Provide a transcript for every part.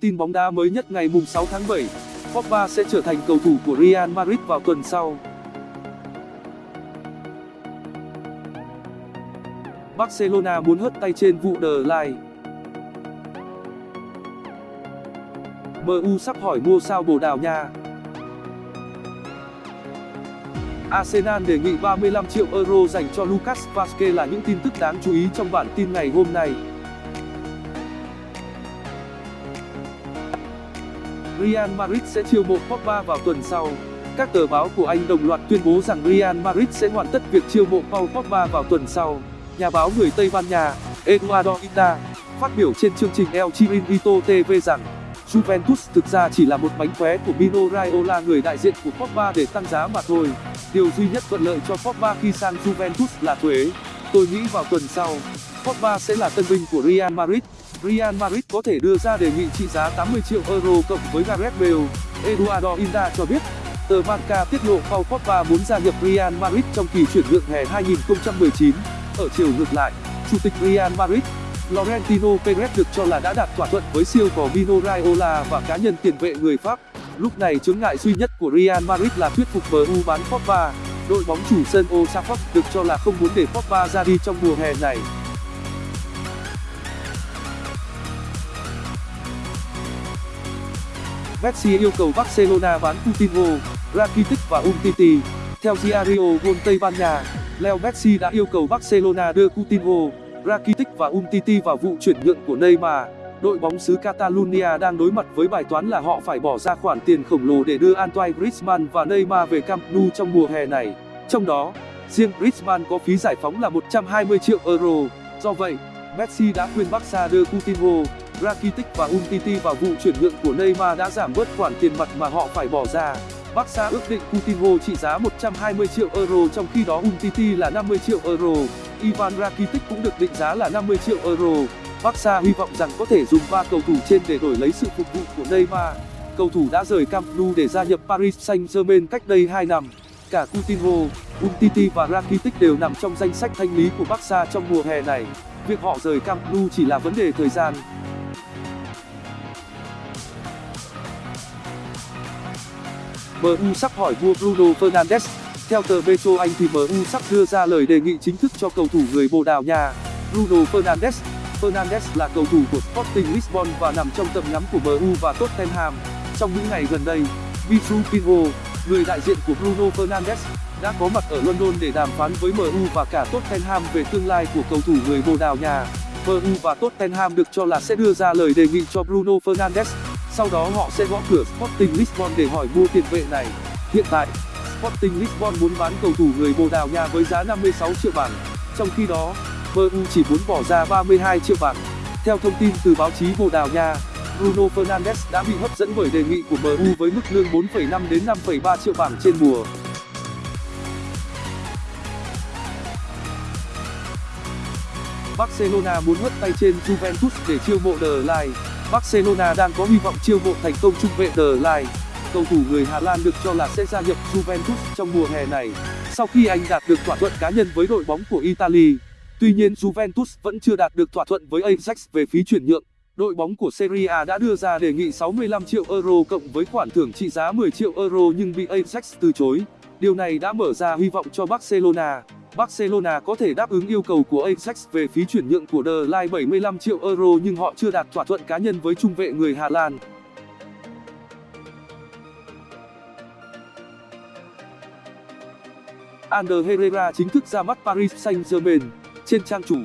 Tin bóng đá mới nhất ngày 6 tháng 7, Pogba sẽ trở thành cầu thủ của Real Madrid vào tuần sau. Barcelona muốn hất tay trên vụ The Line. MU sắp hỏi mua sao Bồ Đào Nha. Arsenal đề nghị 35 triệu euro dành cho Lucas Vazquez là những tin tức đáng chú ý trong bản tin ngày hôm nay. Real Madrid sẽ chiêu mộ Pogba vào tuần sau. Các tờ báo của Anh đồng loạt tuyên bố rằng Real Madrid sẽ hoàn tất việc chiêu mộ Paul Pogba vào tuần sau. Nhà báo người Tây Ban Nha, Eduardo Ita, phát biểu trên chương trình El Chiringuito TV rằng Juventus thực ra chỉ là một bánh khóe của Mino Raiola người đại diện của Pogba để tăng giá mà thôi. Điều duy nhất thuận lợi cho Pogba khi sang Juventus là thuế. Tôi nghĩ vào tuần sau, Pogba sẽ là tân binh của Real Madrid. Real Madrid có thể đưa ra đề nghị trị giá 80 triệu euro cộng với Gareth Bale. Eduardo Inda cho biết, tờ Marca tiết lộ Paul Pogba muốn gia nhập Real Madrid trong kỳ chuyển nhượng hè 2019. Ở chiều ngược lại, chủ tịch Real Madrid, Florentino Perez được cho là đã đạt thỏa thuận với siêu cò Mino Raiola và cá nhân tiền vệ người Pháp. Lúc này chướng ngại duy nhất của Real Madrid là thuyết phục MU bán Pogba. Đội bóng chủ sân Old Trafford được cho là không muốn để Pogba ra đi trong mùa hè này. Messi yêu cầu Barcelona bán Coutinho, Rakitic và Umtiti. Theo Diario Gol Tây Ban Nha, Leo Messi đã yêu cầu Barcelona đưa Coutinho, Rakitic và Umtiti vào vụ chuyển nhượng của Neymar. Đội bóng xứ Catalonia đang đối mặt với bài toán là họ phải bỏ ra khoản tiền khổng lồ để đưa Antoine Griezmann và Neymar về Camp Nou trong mùa hè này. Trong đó, riêng Griezmann có phí giải phóng là 120 triệu euro. Do vậy, Messi đã khuyên Barca đưa Coutinho, Rakitic và Umtiti vào vụ chuyển nhượng của Neymar đã giảm bớt khoản tiền mặt mà họ phải bỏ ra. Barca ước định Coutinho trị giá 120 triệu euro trong khi đó Umtiti là 50 triệu euro. Ivan Rakitic cũng được định giá là 50 triệu euro. Barca hy vọng rằng có thể dùng ba cầu thủ trên để đổi lấy sự phục vụ của Neymar. Cầu thủ đã rời Camp Nou để gia nhập Paris Saint-Germain cách đây 2 năm. Cả Coutinho, Umtiti và Rakitic đều nằm trong danh sách thanh lý của Barca trong mùa hè này. Việc họ rời Camp Nou chỉ là vấn đề thời gian. MU sắp hỏi mua Bruno Fernandes. Theo tờ Metro Anh thì MU sắp đưa ra lời đề nghị chính thức cho cầu thủ người Bồ Đào Nha, Bruno Fernandes. Fernandes là cầu thủ của Sporting Lisbon và nằm trong tầm ngắm của MU và Tottenham. Trong những ngày gần đây, Vitru Pinho, người đại diện của Bruno Fernandes, đã có mặt ở London để đàm phán với MU và cả Tottenham về tương lai của cầu thủ người Bồ Đào Nha. MU và Tottenham được cho là sẽ đưa ra lời đề nghị cho Bruno Fernandes sau đó họ sẽ gõ cửa Sporting Lisbon để hỏi mua tiền vệ này hiện tại Sporting Lisbon muốn bán cầu thủ người Bồ Đào Nha với giá 56 triệu bảng trong khi đó MU chỉ muốn bỏ ra 32 triệu bảng theo thông tin từ báo chí Bồ Đào Nha Bruno Fernandes đã bị hấp dẫn bởi đề nghị của MU với mức lương 4,5 đến 5,3 triệu bảng trên mùa Barcelona muốn hất tay trên Juventus để chiêu mộ The Line Barcelona đang có hy vọng chiêu mộ thành công trung vệ The Line. Cầu thủ người Hà Lan được cho là sẽ gia nhập Juventus trong mùa hè này, sau khi anh đạt được thỏa thuận cá nhân với đội bóng của Italy. Tuy nhiên, Juventus vẫn chưa đạt được thỏa thuận với Ajax về phí chuyển nhượng. Đội bóng của Serie A đã đưa ra đề nghị 65 triệu euro cộng với khoản thưởng trị giá 10 triệu euro nhưng bị Ajax từ chối. Điều này đã mở ra hy vọng cho Barcelona. Barcelona có thể đáp ứng yêu cầu của Ajax về phí chuyển nhượng của The Ligt 75 triệu euro nhưng họ chưa đạt thỏa thuận cá nhân với trung vệ người Hà Lan. Ander Herrera chính thức ra mắt Paris Saint-Germain. Trên trang chủ,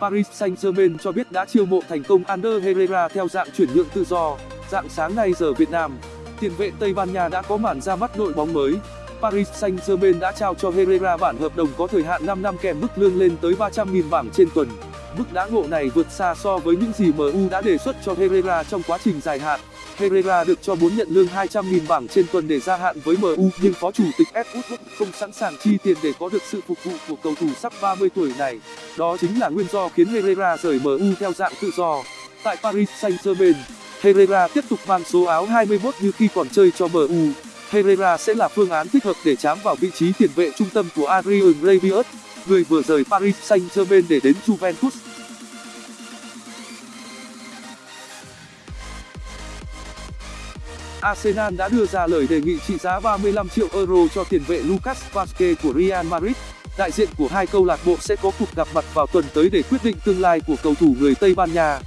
Paris Saint-Germain cho biết đã chiêu mộ thành công Ander Herrera theo dạng chuyển nhượng tự do. Dạng sáng nay giờ Việt Nam, tiền vệ Tây Ban Nha đã có màn ra mắt đội bóng mới. Paris Saint-Germain đã trao cho Herrera bản hợp đồng có thời hạn 5 năm kèm mức lương lên tới 300.000 bảng trên tuần. Mức đãi ngộ này vượt xa so với những gì MU đã đề xuất cho Herrera trong quá trình dài hạn. Herrera được cho muốn nhận lương 200.000 bảng trên tuần để gia hạn với MU nhưng phó chủ tịch Ed Woodward không sẵn sàng chi tiền để có được sự phục vụ của cầu thủ sắp 30 tuổi này. Đó chính là nguyên do khiến Herrera rời MU theo dạng tự do. Tại Paris Saint-Germain, Herrera tiếp tục mang số áo 21 như khi còn chơi cho MU. Herrera sẽ là phương án thích hợp để chám vào vị trí tiền vệ trung tâm của Adrian Rabiot, người vừa rời Paris Saint-Germain để đến Juventus. Arsenal đã đưa ra lời đề nghị trị giá 35 triệu euro cho tiền vệ Lucas Vazquez của Real Madrid. Đại diện của hai câu lạc bộ sẽ có cuộc gặp mặt vào tuần tới để quyết định tương lai của cầu thủ người Tây Ban Nha.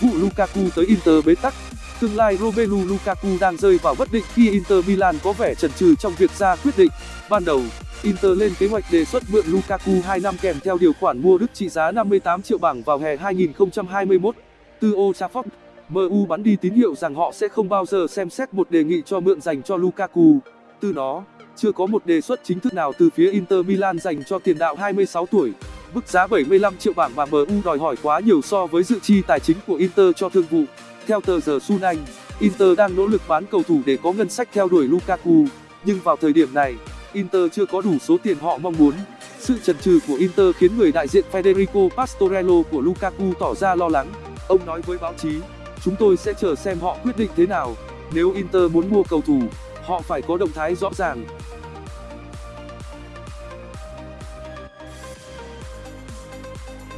Vụ Lukaku tới Inter bế tắc Tương lai Romelu Lukaku đang rơi vào bất định khi Inter Milan có vẻ chần chừ trong việc ra quyết định. Ban đầu, Inter lên kế hoạch đề xuất mượn Lukaku 2 năm kèm theo điều khoản mua Đức trị giá 58 triệu bảng vào hè 2021. Từ Old Trafford, MU bắn đi tín hiệu rằng họ sẽ không bao giờ xem xét một đề nghị cho mượn dành cho Lukaku. Từ đó, chưa có một đề xuất chính thức nào từ phía Inter Milan dành cho tiền đạo 26 tuổi. Mức giá 75 triệu bảng mà MU đòi hỏi quá nhiều so với dự chi tài chính của Inter cho thương vụ. Theo tờ giờ Sun Anh, Inter đang nỗ lực bán cầu thủ để có ngân sách theo đuổi Lukaku, nhưng vào thời điểm này, Inter chưa có đủ số tiền họ mong muốn. Sự chần chừ của Inter khiến người đại diện Federico Pastorello của Lukaku tỏ ra lo lắng. Ông nói với báo chí, chúng tôi sẽ chờ xem họ quyết định thế nào. Nếu Inter muốn mua cầu thủ, họ phải có động thái rõ ràng.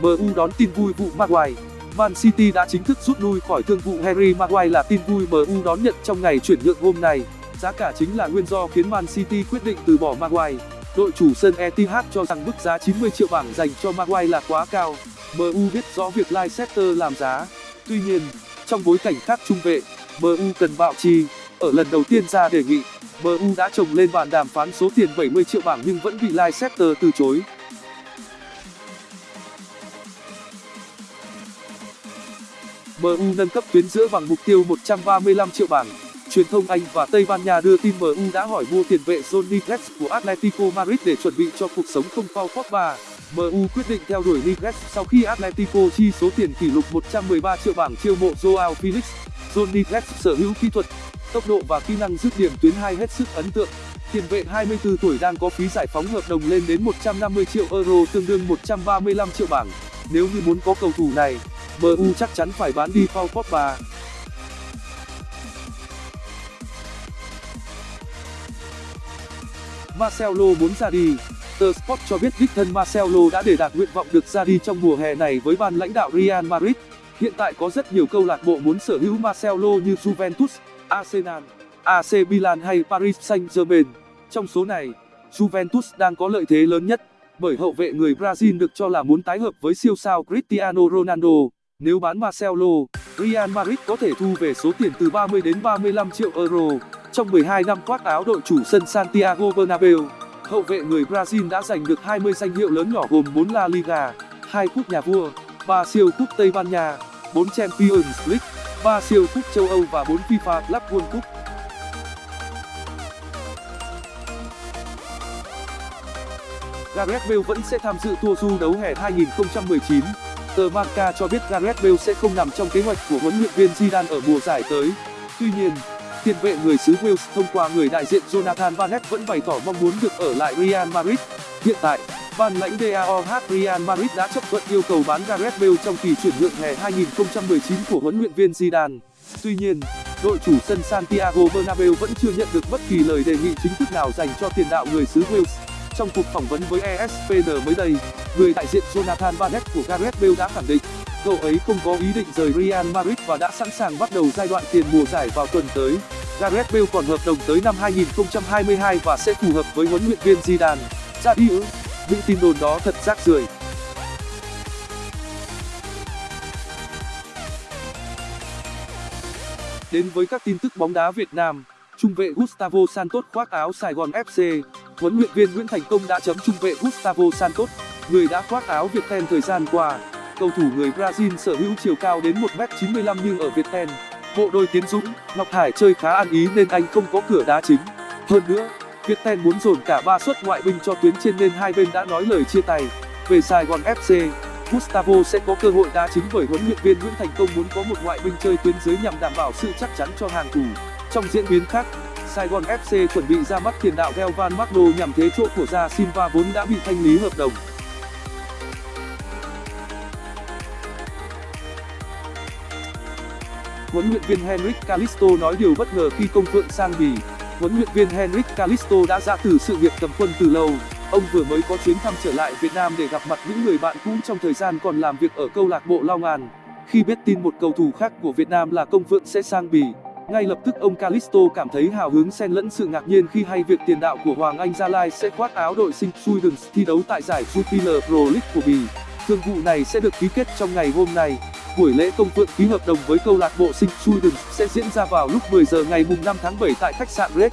MU đón tin vui vụ Maguire Man City đã chính thức rút lui khỏi thương vụ Harry Maguire là tin vui MU đón nhận trong ngày chuyển nhượng hôm nay. Giá cả chính là nguyên do khiến Man City quyết định từ bỏ Maguire. Đội chủ sân Etihad cho rằng mức giá 90 triệu bảng dành cho Maguire là quá cao. MU biết rõ việc Leicester làm giá. Tuy nhiên, trong bối cảnh khác trung vệ, MU cần bạo chi. Ở lần đầu tiên ra đề nghị, MU đã trồng lên bàn đàm phán số tiền 70 triệu bảng nhưng vẫn bị Leicester từ chối. MU nâng cấp tuyến giữa bằng mục tiêu 135 triệu bảng. Truyền thông Anh và Tây Ban Nha đưa tin MU đã hỏi mua tiền vệ Johnny Niguez của Atletico Madrid để chuẩn bị cho cuộc sống không Paul Pogba. MU quyết định theo đuổi Niguez sau khi Atletico chi số tiền kỷ lục 113 triệu bảng chiêu mộ Joao Felix. Johnny Niguez sở hữu kỹ thuật, tốc độ và kỹ năng dứt điểm tuyến hai hết sức ấn tượng. Tiền vệ 24 tuổi đang có phí giải phóng hợp đồng lên đến 150 triệu euro tương đương 135 triệu bảng. Nếu như muốn có cầu thủ này, MU chắc chắn phải bán đi Paul Pogba. Marcelo muốn ra đi. The Sport cho biết đích thân Marcelo đã để đạt nguyện vọng được ra đi trong mùa hè này với ban lãnh đạo Real Madrid. Hiện tại có rất nhiều câu lạc bộ muốn sở hữu Marcelo như Juventus, Arsenal, AC Milan hay Paris Saint-Germain. Trong số này, Juventus đang có lợi thế lớn nhất, bởi hậu vệ người Brazil được cho là muốn tái hợp với siêu sao Cristiano Ronaldo. Nếu bán Marcelo, Real Madrid có thể thu về số tiền từ 30 đến 35 triệu euro. Trong 12 năm khoác áo đội chủ sân Santiago Bernabeu, hậu vệ người Brazil đã giành được 20 danh hiệu lớn nhỏ gồm 4 La Liga, 2 cúp nhà vua, 3 siêu cúp Tây Ban Nha, 4 Champions League, 3 siêu cúp châu Âu và 4 FIFA Club World Cup. Gareth Bale vẫn sẽ tham dự tour du đấu hè 2019. Tờ Marca cho biết Gareth Bale sẽ không nằm trong kế hoạch của huấn luyện viên Zidane ở mùa giải tới. Tuy nhiên, tiền vệ người xứ Wales thông qua người đại diện Jonathan Barnett vẫn bày tỏ mong muốn được ở lại Real Madrid. Hiện tại, ban lãnh DAOH Real Madrid đã chấp thuận yêu cầu bán Gareth Bale trong kỳ chuyển nhượng hè 2019 của huấn luyện viên Zidane. Tuy nhiên, đội chủ sân Santiago Bernabeu vẫn chưa nhận được bất kỳ lời đề nghị chính thức nào dành cho tiền đạo người xứ Wales. Trong cuộc phỏng vấn với ESPN mới đây, người đại diện Jonathan Barnett của Gareth Bale đã khẳng định, cậu ấy không có ý định rời Real Madrid và đã sẵn sàng bắt đầu giai đoạn tiền mùa giải vào tuần tới. Gareth Bale còn hợp đồng tới năm 2022 và sẽ phù hợp với huấn luyện viên Zidane. Ra đi ư? Những tin đồn đó thật rác rưởi. Đến với các tin tức bóng đá Việt Nam, trung vệ Gustavo Santos khoác áo Sài Gòn FC huấn luyện viên Nguyễn Thành Công đã chấm trung vệ Gustavo Santos, người đã khoác áo Viettel thời gian qua. Cầu thủ người Brazil sở hữu chiều cao đến 1m95 nhưng ở Viettel, bộ đôi Tiến Dũng, Ngọc Hải chơi khá ăn ý nên anh không có cửa đá chính. Hơn nữa, Viettel muốn dồn cả ba suất ngoại binh cho tuyến trên nên hai bên đã nói lời chia tay. Về Sài Gòn FC, Gustavo sẽ có cơ hội đá chính bởi huấn luyện viên Nguyễn Thành Công muốn có một ngoại binh chơi tuyến dưới nhằm đảm bảo sự chắc chắn cho hàng thủ. Trong diễn biến khác, Sài Gòn FC chuẩn bị ra mắt tiền đạo Gelvan Magno nhằm thế chỗ của Da Silva vốn đã bị thanh lý hợp đồng. Huấn luyện viên Henrik Calisto nói điều bất ngờ khi công phượng sang Bỉ. Huấn luyện viên Henrik Calisto đã ra từ sự nghiệp cầm quân từ lâu. ông vừa mới có chuyến thăm trở lại Việt Nam để gặp mặt những người bạn cũ trong thời gian còn làm việc ở câu lạc bộ Long An. Khi biết tin một cầu thủ khác của Việt Nam là Công Phượng sẽ sang Bỉ, ngay lập tức ông Calisto cảm thấy hào hứng xen lẫn sự ngạc nhiên khi hay việc tiền đạo của Hoàng Anh Gia Lai sẽ khoác áo đội sinh Suidens thi đấu tại giải Jupiler Pro League của Bỉ. Thương vụ này sẽ được ký kết trong ngày hôm nay. Buổi lễ công phượng ký hợp đồng với câu lạc bộ sinh Sweden sẽ diễn ra vào lúc 10 giờ ngày 5 tháng 7 tại khách sạn Red.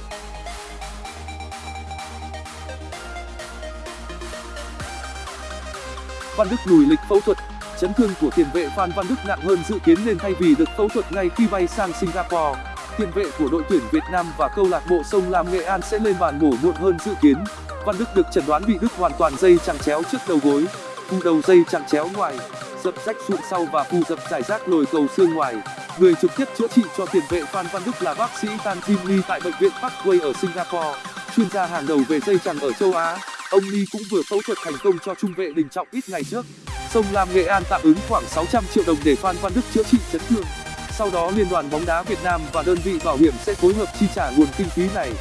Văn Đức lùi lịch phẫu thuật chấn thương của tiền vệ Phan Văn Đức nặng hơn dự kiến nên thay vì được phẫu thuật ngay khi bay sang Singapore, tiền vệ của đội tuyển Việt Nam và câu lạc bộ Sông Lam Nghệ An sẽ lên bàn mổ muộn hơn dự kiến. Văn Đức được chẩn đoán bị đứt hoàn toàn dây chằng chéo trước đầu gối, phù đầu dây chằng chéo ngoài, dập rách sụn sau và phù dập giải rác nồi cầu xương ngoài. Người trực tiếp chữa trị cho tiền vệ Phan Văn Đức là bác sĩ Tan Jin Lee tại bệnh viện Parkway ở Singapore, chuyên gia hàng đầu về dây chằng ở châu Á. Ông Lee cũng vừa phẫu thuật thành công cho trung vệ Đình Trọng ít ngày trước. Sông Lam Nghệ An tạm ứng khoảng 600 triệu đồng để Phan Văn Đức chữa trị chấn thương. Sau đó Liên đoàn bóng đá Việt Nam và đơn vị bảo hiểm sẽ phối hợp chi trả nguồn kinh phí này.